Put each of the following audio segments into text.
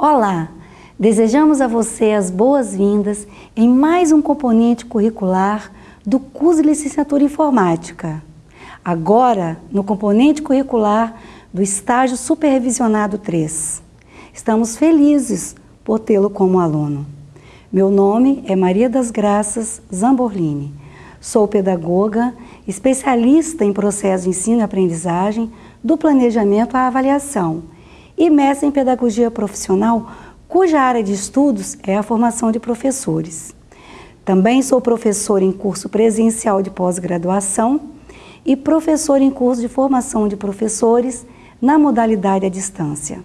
Olá! Desejamos a você as boas-vindas em mais um componente curricular do curso de Licenciatura em Informática. Agora, no componente curricular do estágio supervisionado 3. Estamos felizes por tê-lo como aluno. Meu nome é Maria das Graças Zamborlini. Sou pedagoga, especialista em processo de ensino e aprendizagem, do planejamento à avaliação e mestre em pedagogia profissional, cuja área de estudos é a formação de professores. Também sou professor em curso presencial de pós-graduação e professor em curso de formação de professores na modalidade à distância.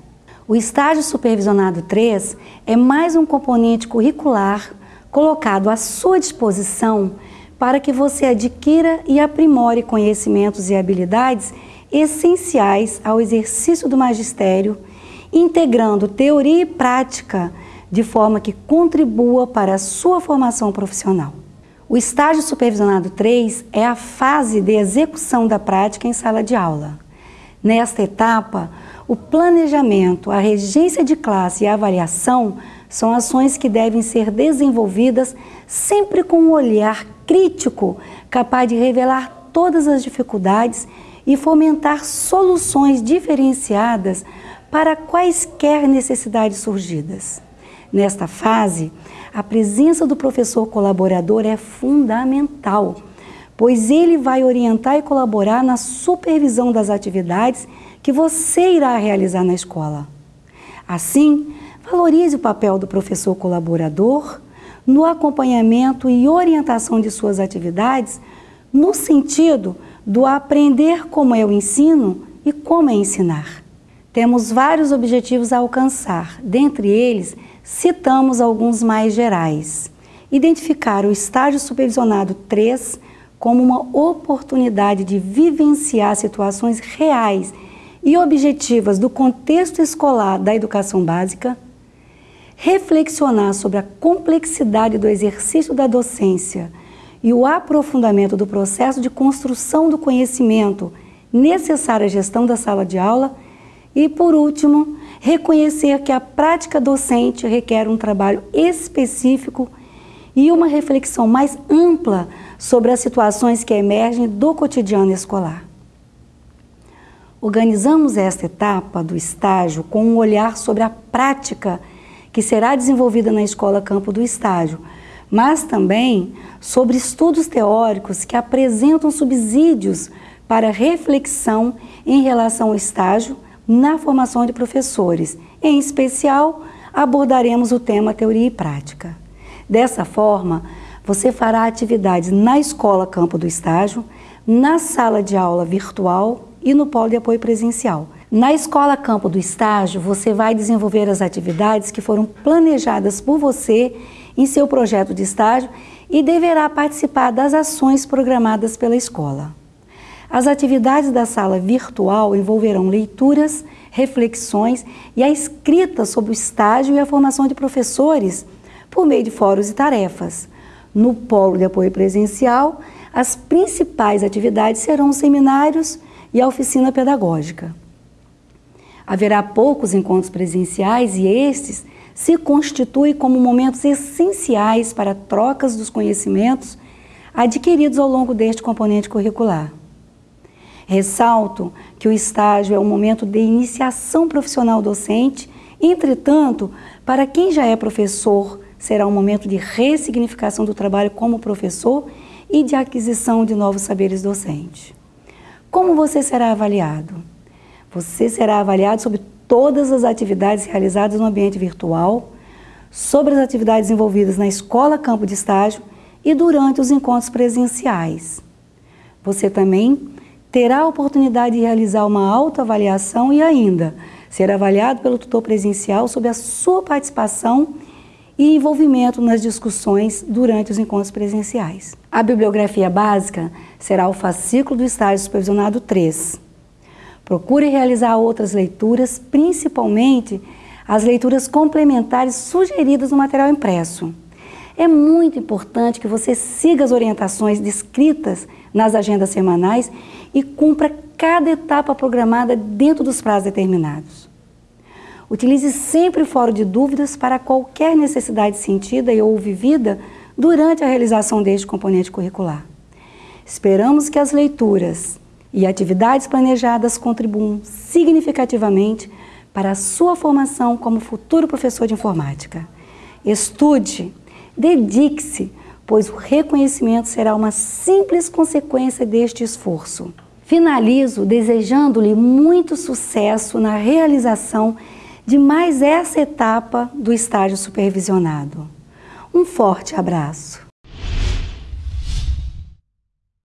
O estágio supervisionado 3 é mais um componente curricular colocado à sua disposição para que você adquira e aprimore conhecimentos e habilidades essenciais ao exercício do magistério, integrando teoria e prática de forma que contribua para a sua formação profissional. O estágio supervisionado 3 é a fase de execução da prática em sala de aula. Nesta etapa, o planejamento, a regência de classe e a avaliação são ações que devem ser desenvolvidas sempre com um olhar crítico capaz de revelar todas as dificuldades e fomentar soluções diferenciadas para quaisquer necessidades surgidas. Nesta fase, a presença do professor colaborador é fundamental, pois ele vai orientar e colaborar na supervisão das atividades que você irá realizar na escola. Assim, valorize o papel do professor colaborador no acompanhamento e orientação de suas atividades no sentido do aprender como o ensino e como é ensinar. Temos vários objetivos a alcançar, dentre eles citamos alguns mais gerais. Identificar o estágio supervisionado 3 como uma oportunidade de vivenciar situações reais e objetivas do contexto escolar da educação básica, reflexionar sobre a complexidade do exercício da docência e o aprofundamento do processo de construção do conhecimento necessário à gestão da sala de aula e, por último, reconhecer que a prática docente requer um trabalho específico e uma reflexão mais ampla sobre as situações que emergem do cotidiano escolar. Organizamos esta etapa do estágio com um olhar sobre a prática que será desenvolvida na Escola Campo do Estágio, mas também sobre estudos teóricos que apresentam subsídios para reflexão em relação ao estágio na formação de professores. Em especial, abordaremos o tema teoria e prática. Dessa forma, você fará atividades na escola campo do estágio, na sala de aula virtual e no polo de apoio presencial. Na escola campo do estágio, você vai desenvolver as atividades que foram planejadas por você em seu projeto de estágio e deverá participar das ações programadas pela escola. As atividades da sala virtual envolverão leituras, reflexões e a escrita sobre o estágio e a formação de professores por meio de fóruns e tarefas. No polo de apoio presencial, as principais atividades serão os seminários e a oficina pedagógica. Haverá poucos encontros presenciais e estes se constitui como momentos essenciais para trocas dos conhecimentos adquiridos ao longo deste componente curricular. Ressalto que o estágio é um momento de iniciação profissional docente, entretanto, para quem já é professor, será um momento de ressignificação do trabalho como professor e de aquisição de novos saberes docentes. Como você será avaliado? Você será avaliado sobre todas as atividades realizadas no ambiente virtual, sobre as atividades envolvidas na escola campo de estágio e durante os encontros presenciais. Você também terá a oportunidade de realizar uma autoavaliação e ainda ser avaliado pelo tutor presencial sobre a sua participação e envolvimento nas discussões durante os encontros presenciais. A bibliografia básica será o fascículo do estágio supervisionado 3, Procure realizar outras leituras, principalmente as leituras complementares sugeridas no material impresso. É muito importante que você siga as orientações descritas nas agendas semanais e cumpra cada etapa programada dentro dos prazos determinados. Utilize sempre o fórum de dúvidas para qualquer necessidade sentida e ou vivida durante a realização deste componente curricular. Esperamos que as leituras e atividades planejadas contribuam significativamente para a sua formação como futuro professor de informática. Estude, dedique-se, pois o reconhecimento será uma simples consequência deste esforço. Finalizo desejando-lhe muito sucesso na realização de mais essa etapa do estágio supervisionado. Um forte abraço.